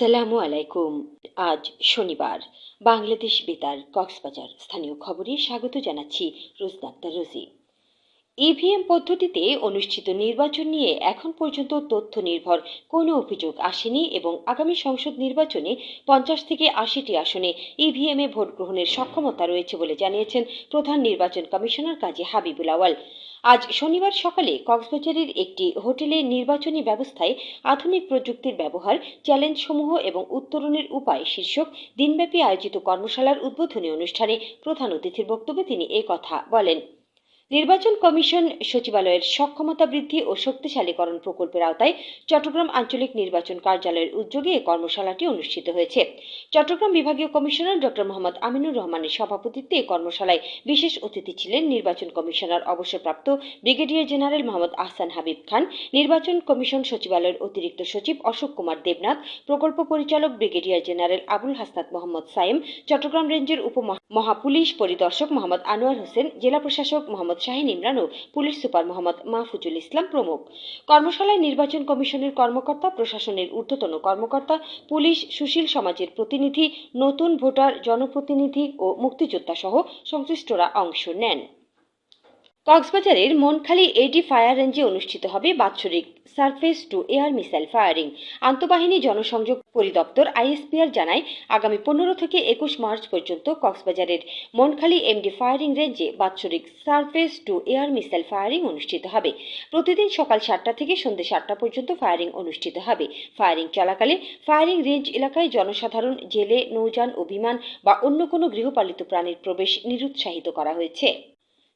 আসসালামু আলাইকুম। আজ শনিবার। বাংলাদেশ বেতার কক্সবাজার। স্থানীয় খবরে স্বাগত জানাচ্ছি রোজনাক্তার রোজি। ইভিএম পদ্ধতিতে অনুষ্ঠিত নির্বাচন নিয়ে এখন পর্যন্ত তথ্য নির্ভর কোনো অভিযোগ আসেনি এবং আগামী সংসদ নির্বাচনে পঞ্চাশ থেকে আশিটি আসনে ইভিএমে ভোট গ্রহণের সক্ষমতা রয়েছে বলে জানিয়েছেন প্রধান নির্বাচন কমিশনার কাজী হাবিবুল আওয়াল আজ শনিবার সকালে কক্সবাজারের একটি হোটেলে নির্বাচনী ব্যবস্থায় আধুনিক প্রযুক্তির ব্যবহার চ্যালেঞ্জ সমূহ এবং উত্তরণের উপায় শীর্ষক দিনব্যাপী আয়োজিত কর্মশালার উদ্বোধনী অনুষ্ঠানে প্রধান অতিথির বক্তব্যে তিনি এ কথা বলেন। নির্বাচন কমিশন সচিবালয়ের সক্ষমতা বৃদ্ধি ও শক্তিশালীকরণ প্রকল্পের আওতায় চট্টগ্রাম আঞ্চলিক নির্বাচন কার্যালয়ের উদ্যোগে এই কর্মশালাটি অনুষ্ঠিত হয়েছে। চট্টগ্রাম বিভাগীয় কমিশনার ড. মোহাম্মদ আমিনুর রহমানের সভাপতিত্বে এই কর্মশালায় বিশেষ অতিথি ছিলেন নির্বাচন কমিশনার অবসরপ্রাপ্ত ব্রিগেডিয়ার জেনারেল মোহাম্মদ আহসান হাবিব খান, নির্বাচন কমিশন সচিবালয়ের অতিরিক্ত সচিব অশোক কুমার দেবনাথ, প্রকল্প পরিচালক ব্রিগেডিয়ার জেনারেল আবুল হাসনাত মোহাম্মদ সাইম চট্টগ্রাম রেঞ্জের উপ মহাপুলিশ পরিদর্শক মোহাম্মদ আনোয়ার হোসেন, জেলা প্রশাসক মোহাম্মদ শাহিন ইমরানও পুলিশ সুপার মোহাম্মদ মাহফুজুল ইসলাম প্রমুখ। কর্মশালায় নির্বাচন কমিশনের কর্মকর্তা, প্রশাসনের ঊর্ধ্বতন কর্মকর্তা, পুলিশ, সুশীল সমাজের প্রতিনিধি, নতুন ভোটার, জনপ্রতিনিধি ও মুক্তিযোদ্ধা সহ সংশ্লিষ্টরা অংশ নেন। কক্সবাজারের মনখালী এডি ফায়ার রেঞ্জে অনুষ্ঠিত হবে বাৎসরিক surface to air missile firing. আন্তঃবাহিনী জনসংযোগ পরিদপ্তর আইএসপিআর জানায়, আগামী পনেরো থেকে একুশ মার্চ পর্যন্ত কক্সবাজারের মনখালী এমডি ফায়ারিং রেঞ্জে বাৎসরিক surface to air missile firing অনুষ্ঠিত হবে। প্রতিদিন সকাল সাতটা থেকে সন্ধ্যে সাতটা পর্যন্ত ফায়ারিং অনুষ্ঠিত হবে। ফায়ারিং চলাকালে ফায়ারিং রেঞ্জ এলাকায় জনসাধারণ, জেলে, নৌযান ও বিমান বা অন্য কোনো গৃহপালিত প্রাণীর প্রবেশ নিরুৎসাহিত করা হয়েছে।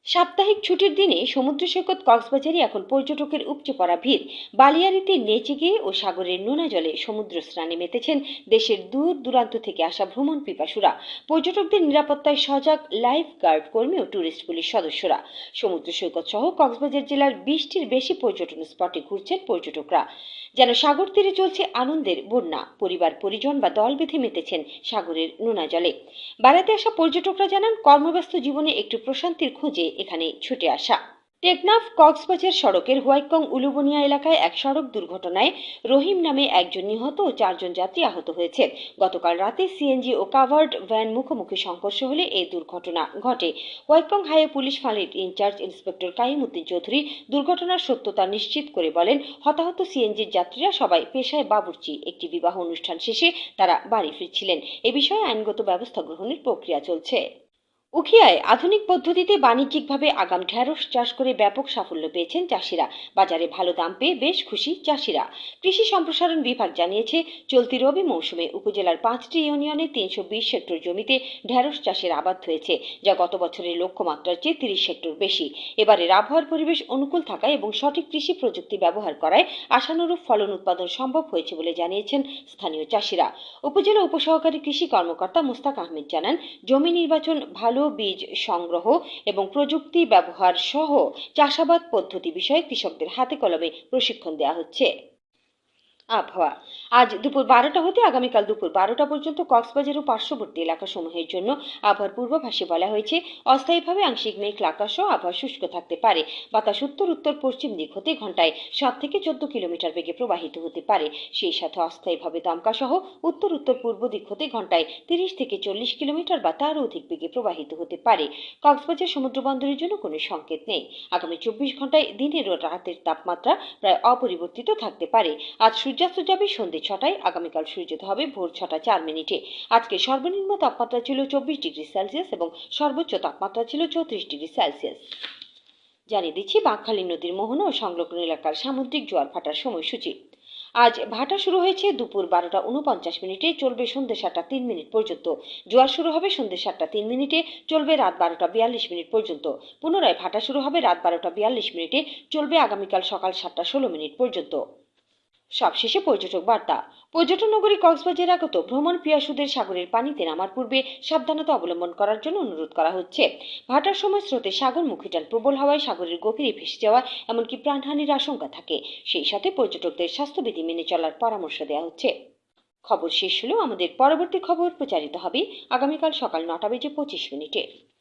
সাপ্তাহিক ছুটির দিনে সমুদ্র সৈকত কক্সবাজারে এখন পর্যটকের উপচে পড়া ভিড়। বালিয়ারিতে নেচে গিয়ে ও সাগরের নোনা জলে সমুদ্র স্নানে মেতেছেন দেশের দূর দূরান্ত থেকে আসা ভ্রমণ পিপাসুরা। পর্যটকদের নিরাপত্তায় সজাগ লাইফ গার্ড কর্মী ও ট্যুরিস্ট পুলিশ সদস্যরা। সমুদ্র সৈকত সহ কক্সবাজার জেলার বিশটির বেশি পর্যটন স্পটে ঘুরছেন পর্যটকরা। যেন সাগর তীরে চলছে আনন্দের বন্যা, পরিবার, পরিজন বা দল বেঁধে মেতেছেন সাগরের নোনা জলে। বেড়াতে আসা পর্যটকরা জানান, কর্মব্যস্ত জীবনে একটু প্রশান্তির খোঁজে এখানে ছুটে আসা। টেকনাফ কক্সবাজার সড়কের হোয়াইকং উলুবনিয়া এলাকায় এক সড়ক দুর্ঘটনায় রহিম নামে একজন নিহত ও চারজন যাত্রী আহত হয়েছে। গতকাল রাতে সিএনজি ও কাভার্ড ভ্যান মুখোমুখি সংঘর্ষ হলে এই দুর্ঘটনা ঘটে। হোয়াইকং হাইওয়ে পুলিশ ফাঁড়ির ইনচার্জ ইন্সপেক্টর কাইমুদ্দিন চৌধুরী দুর্ঘটনার সত্যতা নিশ্চিত করে বলেন, হতাহত সিএনজির যাত্রীরা সবাই পেশায় বাবুর্চি, একটি বিবাহ অনুষ্ঠান শেষে তারা বাড়ি ফিরছিলেন। এ বিষয়ে আইনগত ব্যবস্থা গ্রহণের প্রক্রিয়া চলছে। উখিয়ায় আধুনিক পদ্ধতিতে বাণিজ্যিকভাবে আগাম ঢেঁড়স চাষ করে ব্যাপক সাফল্য পেয়েছেন চাষিরা। বাজারে ভালো দাম পেয়ে বেশ খুশি চাষিরা। কৃষি সম্প্রসারণ বিভাগ জানিয়েছে, চলতি রবি মৌসুমে উপজেলার পাঁচটি ইউনিয়নে তিনশো বিশ হেক্টর জমিতে ঢেঁড়স চাষের আবাদ হয়েছে, যা গত বছরের লক্ষ্যমাত্রার চেয়ে তিরিশ হেক্টর বেশি। এবারের আবহাওয়ার পরিবেশ অনুকূল থাকায় এবং সঠিক কৃষি প্রযুক্তি ব্যবহার করায় আশানুরূপ ফলন উৎপাদন সম্ভব হয়েছে বলে জানিয়েছেন স্থানীয় চাষিরা। উপজেলা উপসহকারী কৃষি কর্মকর্তা মুস্তাক আহমেদ জানান, জমি নির্বাচন ভালো বীজ সংগ্রহ এবং প্রযুক্তি ব্যবহার সহ চাষাবাদ পদ্ধতি বিষয়ে কৃষকদের হাতে কলমে প্রশিক্ষণ দেওয়া হচ্ছে। আবহাওয়া। আজ দুপুর বারোটা হতে আগামীকাল দুপুর বারোটা পর্যন্ত কক্সবাজার ও পার্শ্ববর্তী এলাকাসমূহের জন্য আবহাওয়ার পূর্বাভাসে বলা হয়েছে, অস্থায়ীভাবে আংশিক মেঘ আকাশ সহ আবহাওয়া শুষ্ক থাকতে পারে। বাতাস উত্তর উত্তর, পশ্চিম দিক হতে ঘন্টায় সাত থেকে চোদ্দ কিলোমিটার বেগে প্রবাহিত হতে পারে। সেই সাথে অস্থায়ীভাবে দমকা সহ উত্তর উত্তর, পূর্ব দিক হতে ঘন্টায় তিরিশ থেকে চল্লিশ কিলোমিটার বা তারও অধিক বেগে প্রবাহিত হতে পারে। কক্সবাজার সমুদ্র বন্দরের জন্য কোনো সংকেত নেই। আগামী চব্বিশ ঘন্টায় দিনের ও রাতের তাপমাত্রা প্রায় অপরিবর্তিত থাকতে পারে। আজ সূর্যাস্ত যাবে সন্ধ্যে ছটায়। আগামীকাল সূর্যোদয় হবে ভোর ছটা চার মিনিটে। আজকে সর্বনিম্ন তাপমাত্রা ছিল চব্বিশ ডিগ্রি সেলসিয়াস এবং সর্বোচ্চ তাপমাত্রা ছিল চৌত্রিশ ডিগ্রি সেলসিয়াস। জানিয়ে দিচ্ছি, বাঁকখালী নদীর মোহনা ও সংলগ্ন এলাকার সামুদ্রিক জোয়ার ফাটার সময়সূচি। আজ ভাটা শুরু হয়েছে দুপুর বারোটা উনপঞ্চাশ মিনিটে, চলবে সন্ধ্যে সাতটা তিন মিনিট পর্যন্ত। জোয়ার শুরু হবে সন্ধ্যে সাতটা তিন মিনিটে, চলবে রাত বারোটা বিয়াল্লিশ মিনিট পর্যন্ত। পুনরায় ভাটা শুরু হবে রাত বারোটা বিয়াল্লিশ মিনিটে, চলবে আগামীকাল সকাল সাতটা ষোলো মিনিট পর্যন্ত। সবশেষে পর্যটক বার্তা। পর্যটন নগরী কক্সবাজার আগত ভ্রমণ পিয়াসুদের সাগরের পানিতে নামার পূর্বে সাবধানতা অবলম্বন করার জন্য অনুরোধ করা হচ্ছে। ভাটার সময় স্রোতে সাগর মুখিটান প্রবল হওয়ায় সাগরের গভীরে ভেসে যাওয়া এমনকি প্রাণহানির আশঙ্কা থাকে। সেই সাথে পর্যটকদের স্বাস্থ্যবিধি মেনে চলার পরামর্শ দেওয়া হচ্ছে। খবর শেষ হলেও আমাদের পরবর্তী খবর প্রচারিত হবে আগামীকাল সকাল নটা বেজে পঁচিশ মিনিটে।